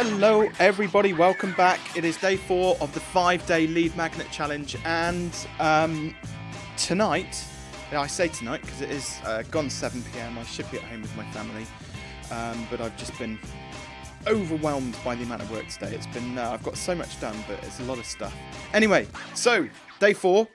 Hello, everybody. Welcome back. It is day four of the five-day lead magnet challenge, and um, tonight, I say tonight because it is uh, gone 7 p.m. I should be at home with my family, um, but I've just been overwhelmed by the amount of work today. It's been uh, I've got so much done, but it's a lot of stuff. Anyway, so day four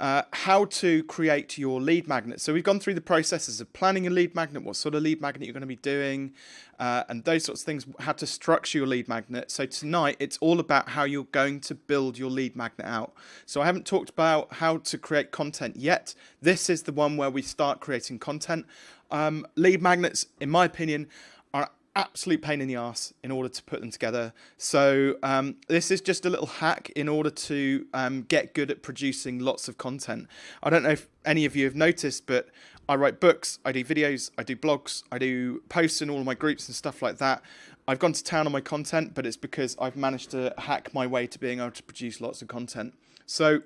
uh, how to create your lead magnet. So we've gone through the processes of planning a lead magnet, what sort of lead magnet you're going to be doing, uh, and those sorts of things, how to structure your lead magnet. So tonight it's all about how you're going to build your lead magnet out. So I haven't talked about how to create content yet. This is the one where we start creating content. Um, lead magnets, in my opinion, absolute pain in the ass in order to put them together. So um, this is just a little hack in order to um, get good at producing lots of content. I don't know if any of you have noticed, but I write books, I do videos, I do blogs, I do posts in all my groups and stuff like that. I've gone to town on my content, but it's because I've managed to hack my way to being able to produce lots of content. So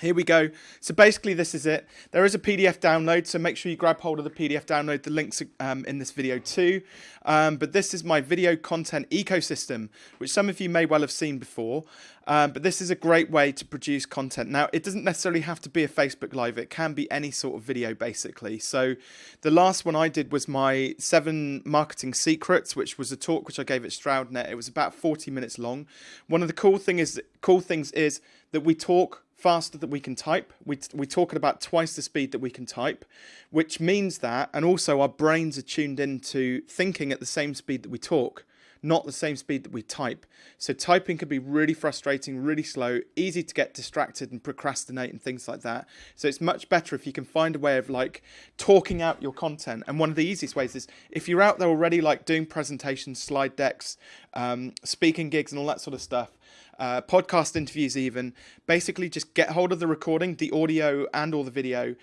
here we go. So basically this is it. There is a PDF download, so make sure you grab hold of the PDF download. The link's um, in this video too. Um, but this is my video content ecosystem, which some of you may well have seen before. Um, but this is a great way to produce content. Now, it doesn't necessarily have to be a Facebook Live. It can be any sort of video, basically. So the last one I did was my seven marketing secrets, which was a talk which I gave at StroudNet. It was about 40 minutes long. One of the cool thing is cool things is that we talk faster that we can type. We, we talk at about twice the speed that we can type, which means that, and also our brains are tuned into thinking at the same speed that we talk, not the same speed that we type. So typing can be really frustrating, really slow, easy to get distracted and procrastinate and things like that. So it's much better if you can find a way of like talking out your content. And one of the easiest ways is if you're out there already like doing presentations, slide decks, um, speaking gigs and all that sort of stuff, uh, podcast interviews, even. Basically, just get hold of the recording, the audio, and all the video,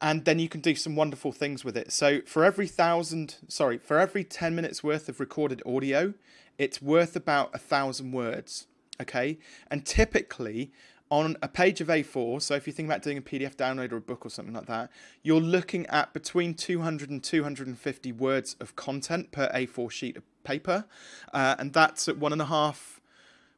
and then you can do some wonderful things with it. So, for every thousand, sorry, for every 10 minutes worth of recorded audio, it's worth about a thousand words. Okay, and typically, on a page of A4, so if you think about doing a PDF download or a book or something like that, you're looking at between 200 and 250 words of content per A4 sheet of paper, uh, and that's at one and a half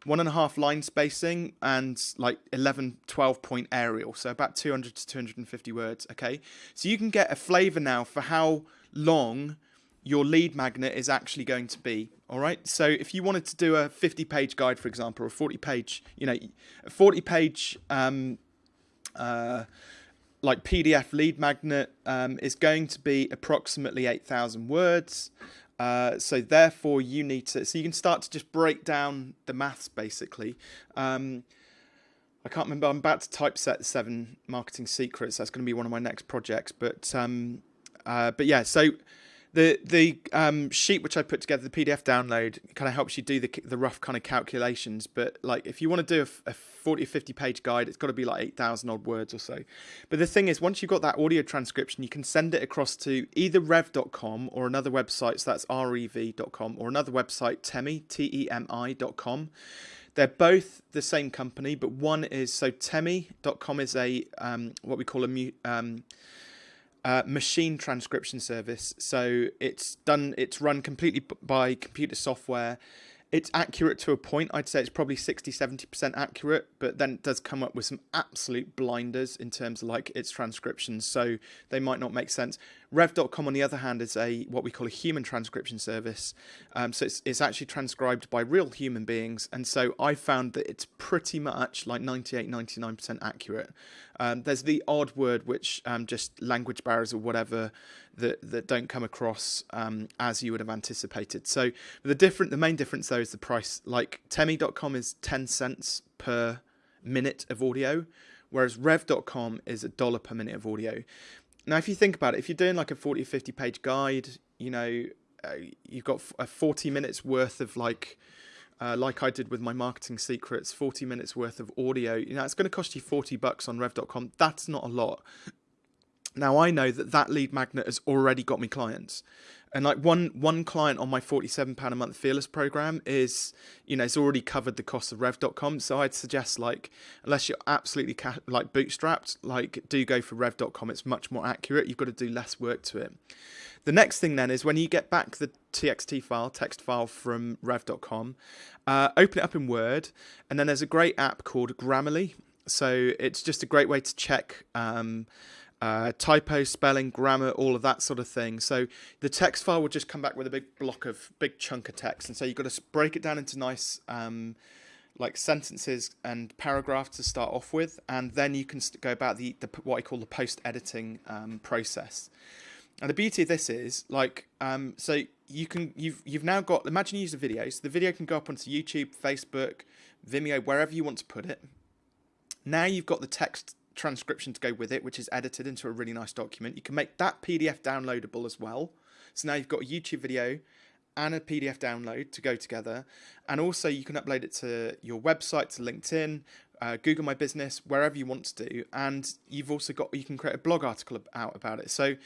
one and a half line spacing and like 11 12 point Arial. So about 200 to 250 words okay? So you can get a flavor now for how long your lead magnet is actually going to be all right? So if you wanted to do a 50 page guide for example or a 40 page you know a 40 page um uh like PDF lead magnet um, is going to be approximately 8,000 words. Uh, so therefore you need to, so you can start to just break down the maths basically. Um, I can't remember, I'm about to typeset seven marketing secrets. That's going to be one of my next projects. But, um, uh, but yeah, so the the um, sheet which I put together, the PDF download, kind of helps you do the the rough kind of calculations. But like, if you want to do a, a 40 or 50 page guide, it's got to be like 8,000 odd words or so. But the thing is, once you've got that audio transcription, you can send it across to either rev.com or another website. So that's rev.com or another website, temi, T-E-M-I.com. They're both the same company, but one is so temi.com is a um, what we call a um, uh, machine transcription service. So it's done. It's run completely by computer software. It's accurate to a point. I'd say it's probably 60, 70% accurate, but then it does come up with some absolute blinders in terms of like its transcriptions. So they might not make sense. Rev.com, on the other hand, is a what we call a human transcription service. Um, so it's, it's actually transcribed by real human beings. And so I found that it's pretty much like 98, 99% accurate. Um, there's the odd word which um, just language barriers or whatever that, that don't come across um, as you would have anticipated. So the different, the main difference though is the price. Like Temi.com is 10 cents per minute of audio, whereas Rev.com is a dollar per minute of audio. Now, if you think about it, if you're doing like a 40 or 50 page guide, you know, uh, you've got a 40 minutes worth of like, uh, like I did with my marketing secrets, 40 minutes worth of audio, you know, it's going to cost you 40 bucks on rev.com. That's not a lot. Now I know that that lead magnet has already got me clients. And like one one client on my forty seven pound a month fearless program is, you know, it's already covered the cost of Rev.com. So I'd suggest like, unless you're absolutely ca- like bootstrapped, like do go for Rev.com. It's much more accurate. You've got to do less work to it. The next thing then is when you get back the TXT file, text file from Rev.com, uh, open it up in Word, and then there's a great app called Grammarly. So it's just a great way to check. Um, uh, typo, spelling, grammar, all of that sort of thing. So the text file will just come back with a big block of big chunk of text, and so you've got to break it down into nice um, like sentences and paragraphs to start off with, and then you can go about the, the what I call the post editing um, process. And the beauty of this is like um, so you can you've you've now got imagine you use a video, so the video can go up onto YouTube, Facebook, Vimeo, wherever you want to put it. Now you've got the text transcription to go with it, which is edited into a really nice document. You can make that PDF downloadable as well. So now you've got a YouTube video and a PDF download to go together. And also you can upload it to your website, to LinkedIn, uh, Google My Business, wherever you want to do. And you've also got, you can create a blog article out about it. So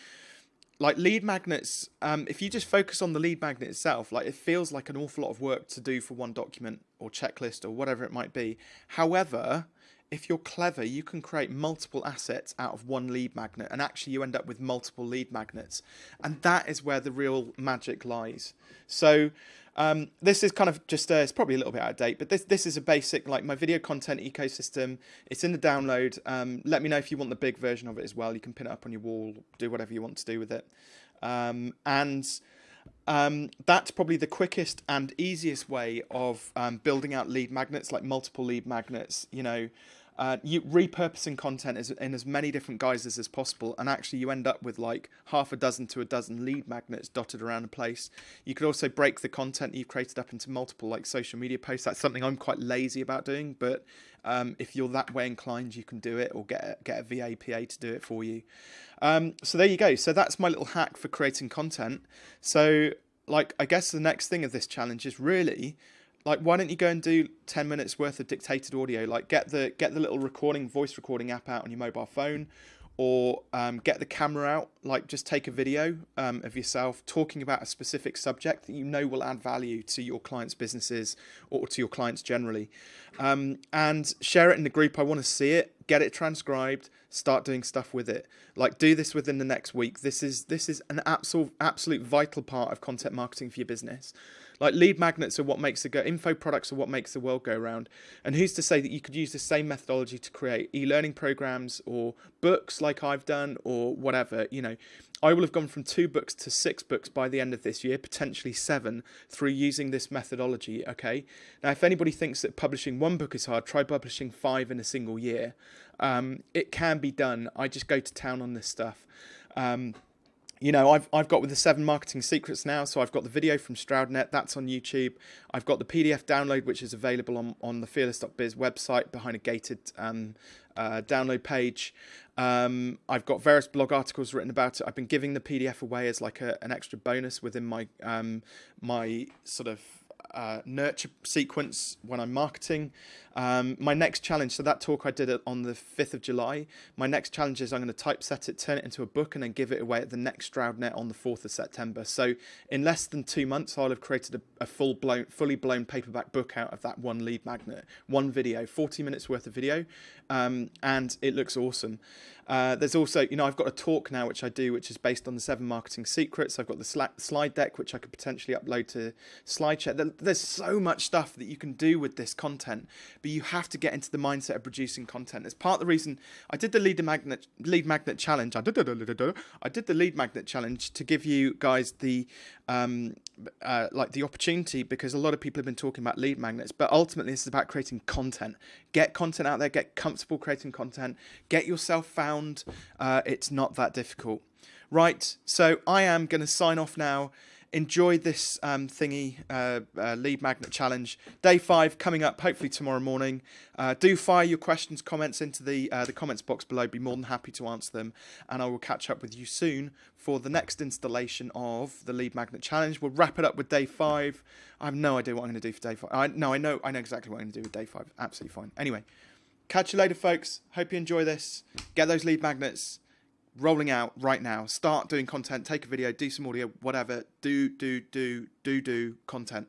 like lead magnets, um, if you just focus on the lead magnet itself, like it feels like an awful lot of work to do for one document or checklist or whatever it might be. However, if you're clever, you can create multiple assets out of one lead magnet, and actually you end up with multiple lead magnets, and that is where the real magic lies. So. Um, this is kind of just uh, it's probably a little bit out of date, but this this is a basic like my video content ecosystem. It's in the download. Um, let me know if you want the big version of it as well. You can pin it up on your wall, do whatever you want to do with it, um, and um, that's probably the quickest and easiest way of um, building out lead magnets, like multiple lead magnets. You know, uh, you repurposing content as, in as many different guises as possible, and actually you end up with like half a dozen to a dozen lead magnets dotted around a place. You could also break the content you've created up into multiple like social media posts. That's something I'm quite lazy about doing, but um, if you're that way inclined, you can do it, or get a, get a VAPA to do it for you. Um, so there you go. So that's my little hack for creating content. So like I guess the next thing of this challenge is really like why don't you go and do 10 minutes worth of dictated audio? Like get the get the little recording voice recording app out on your mobile phone or um, get the camera out. Like just take a video um, of yourself talking about a specific subject that you know will add value to your clients businesses or to your clients generally. Um, and share it in the group. I want to see it. Get it transcribed. Start doing stuff with it. Like do this within the next week. This is this is an absolute absolute vital part of content marketing for your business like lead magnets are what makes the go info products are what makes the world go round. And who's to say that you could use the same methodology to create e-learning programs or books like I've done or whatever, you know. I will have gone from two books to six books by the end of this year, potentially seven, through using this methodology. Okay. Now, if anybody thinks that publishing one book is hard, try publishing five in a single year. Um, it can be done. I just go to town on this stuff. Um, you know, I've I've got with the seven marketing secrets now. So I've got the video from Stroudnet, that's on YouTube. I've got the PDF download, which is available on on the fearless.biz website behind a gated um, uh, download page. Um, I've got various blog articles written about it. I've been giving the PDF away as like a, an extra bonus within my um, my sort of uh, nurture sequence when I'm marketing. Um, my next challenge, so that talk I did on the 5th of July. My next challenge is I'm going to typeset it, turn it into a book, and then give it away at the next Stroudnet on the 4th of September. So in less than two months, I'll have created a, a full blown, fully blown paperback book out of that one lead magnet, one video, 40 minutes worth of video, um, and it looks awesome. Uh, there's also, you know, I've got a talk now which I do, which is based on the seven marketing secrets. I've got the slide deck which I could potentially upload to SlideShare. There's so much stuff that you can do with this content, but you have to get into the mindset of producing content. It's part of the reason I did the lead magnet lead magnet challenge. I did, the lead magnet challenge to give you guys the um, uh, like the opportunity because a lot of people have been talking about lead magnets, but ultimately this is about creating content. Get content out there, get comfortable creating content, get yourself found. Uh, it's not that difficult. Right, so I am going to sign off now enjoyed this um, thingy uh, uh, lead magnet challenge. Day five coming up, hopefully tomorrow morning. Uh, do fire your questions, comments into the uh, the comments box below. Be more than happy to answer them, and I will catch up with you soon for the next installation of the lead magnet challenge. We'll wrap it up with day five. I have no idea what I'm going to do for day five. I, no, I know I know exactly what I'm going to do with day five. Absolutely fine. Anyway, catch you later, folks. Hope you enjoy this. Get those lead magnets rolling out right now. Start doing content, take a video, do some audio, whatever. Do, do, do, do, do content.